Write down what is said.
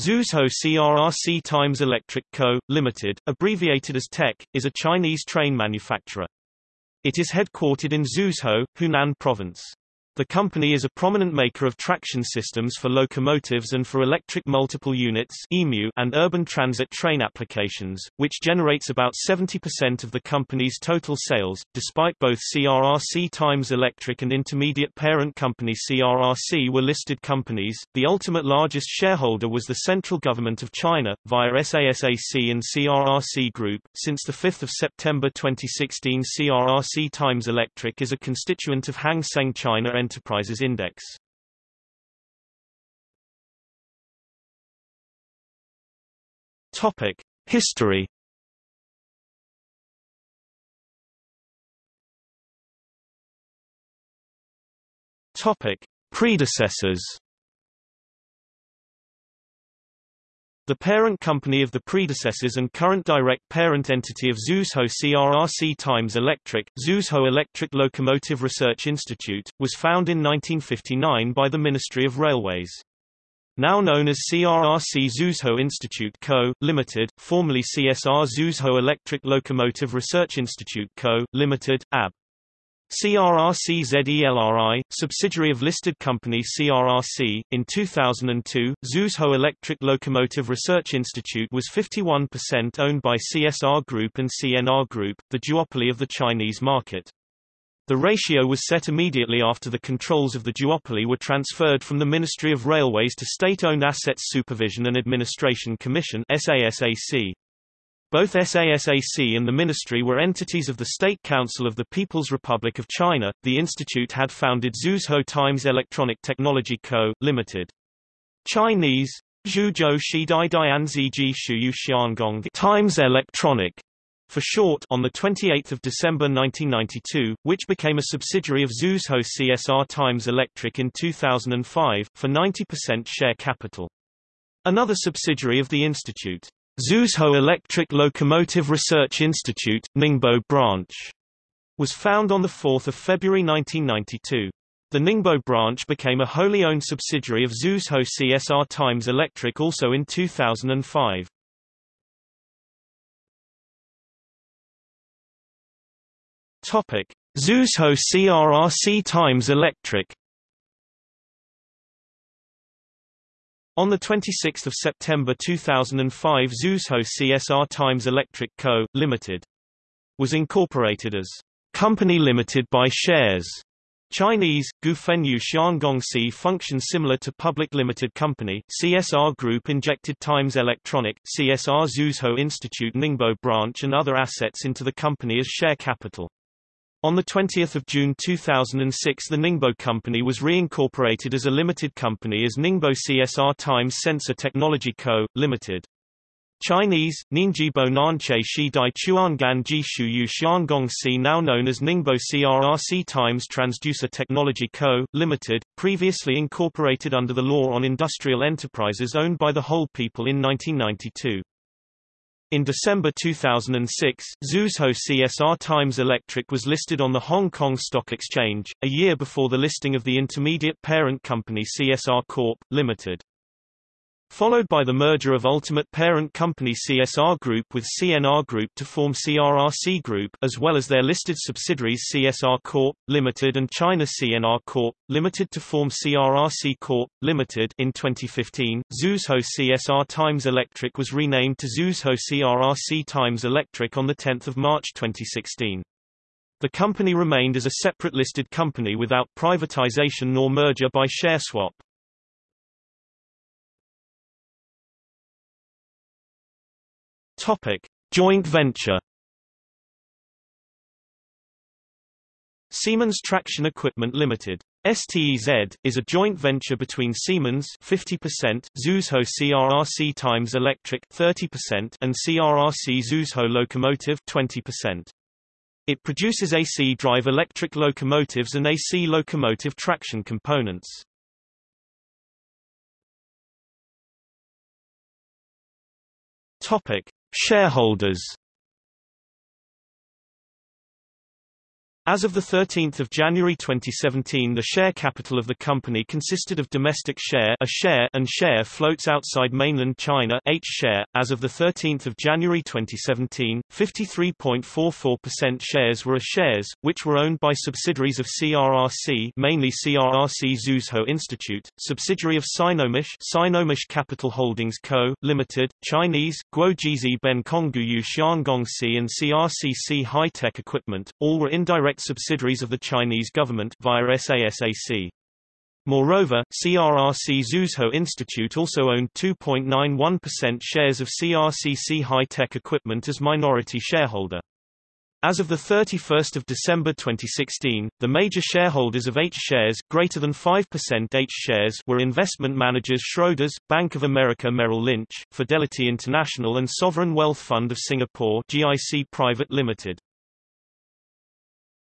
Zhuzhou CRRC Times Electric Co., Limited, abbreviated as TEC, is a Chinese train manufacturer. It is headquartered in Zhuzhou, Hunan Province. The company is a prominent maker of traction systems for locomotives and for electric multiple units and urban transit train applications, which generates about 70% of the company's total sales. Despite both CRRC Times Electric and intermediate parent company CRRC were listed companies, the ultimate largest shareholder was the central government of China, via SASAC and CRRC Group. Since 5 September 2016 CRRC Times Electric is a constituent of Hang Seng China Enterprises Index. Topic: History. Topic: Predecessors. The parent company of the predecessors and current direct parent entity of Zhuzhou CRRC Times Electric, Zhuzhou Electric Locomotive Research Institute, was founded in 1959 by the Ministry of Railways. Now known as CRRC Zhuzhou Institute Co., Limited, formerly CSR Zhuzhou Electric Locomotive Research Institute Co., Limited, AB. CRRC-ZELRI, subsidiary of listed company CRRC, in 2002, Zhuzhou Electric Locomotive Research Institute was 51% owned by CSR Group and CNR Group, the duopoly of the Chinese market. The ratio was set immediately after the controls of the duopoly were transferred from the Ministry of Railways to State-Owned Assets Supervision and Administration Commission SASAC. Both SASAC and the ministry were entities of the State Council of the People's Republic of China. The institute had founded Zhuzhou Times Electronic Technology Co., Limited. Chinese Zhuzhou Shidai Dianziji Shuyu Xiangong Times Electronic for short on 28 December 1992, which became a subsidiary of Zhuzhou CSR Times Electric in 2005, for 90% share capital. Another subsidiary of the institute, Zhuzhou Electric Locomotive Research Institute, Ningbo branch, was found on 4 February 1992. The Ningbo branch became a wholly owned subsidiary of Zhuzhou CSR Times Electric also in 2005. Topic: Zhuzhou CRRC Times Electric On 26 September 2005 Zhuzhou CSR Times Electric Co., Limited was incorporated as Company Limited by Shares. Chinese, Gufenyu Xiangongxi functions similar to Public Limited Company, CSR Group injected Times Electronic, CSR Zhuzhou Institute Ningbo branch and other assets into the company as share capital. On 20 June 2006 the Ningbo Company was reincorporated as a limited company as Ningbo CSR Times Sensor Technology Co., Limited. Chinese, Ningjibo Nanche Shidai Chuangan Jishu Yu Xiangong Si now known as Ningbo CRRC Times Transducer Technology Co., Limited, previously incorporated under the Law on Industrial Enterprises owned by the whole people in 1992. In December 2006, Zhuzhou CSR Times Electric was listed on the Hong Kong Stock Exchange, a year before the listing of the intermediate parent company CSR Corp. Limited followed by the merger of ultimate parent company CSR Group with CNR Group to form CRRC Group as well as their listed subsidiaries CSR Corp. Limited and China CNR Corp. Limited to form CRRC Corp. Limited in 2015. Zhuzhou CSR Times Electric was renamed to Zhuzhou CRRC Times Electric on 10 March 2016. The company remained as a separate listed company without privatization nor merger by share swap. Topic: Joint venture. Siemens Traction Equipment Limited STEZ, is a joint venture between Siemens 50%, Zhuzhou CRRC Times Electric 30%, and CRRC Zhuzhou Locomotive 20%. It produces AC drive electric locomotives and AC locomotive traction components. Topic: Shareholders As of 13 January 2017 the share capital of the company consisted of domestic share, a share and share floats outside mainland China H share. As of 13 January 2017, 53.44% shares were A shares, which were owned by subsidiaries of CRRC mainly CRRC Zhuzhou Institute, subsidiary of Sinomach Sinomach Capital Holdings Co., Limited, Chinese, Guojizi Ben Kongguyu Xiangongxi and CRCC High Tech Equipment, all were indirect subsidiaries of the Chinese government via SASAC. Moreover, CRRC Zhuzhou Institute also owned 2.91% shares of CRCC High Tech Equipment as minority shareholder. As of 31 December 2016, the major shareholders of H shares greater than 5% H shares were investment managers Schroders, Bank of America Merrill Lynch, Fidelity International and Sovereign Wealth Fund of Singapore GIC Private Limited.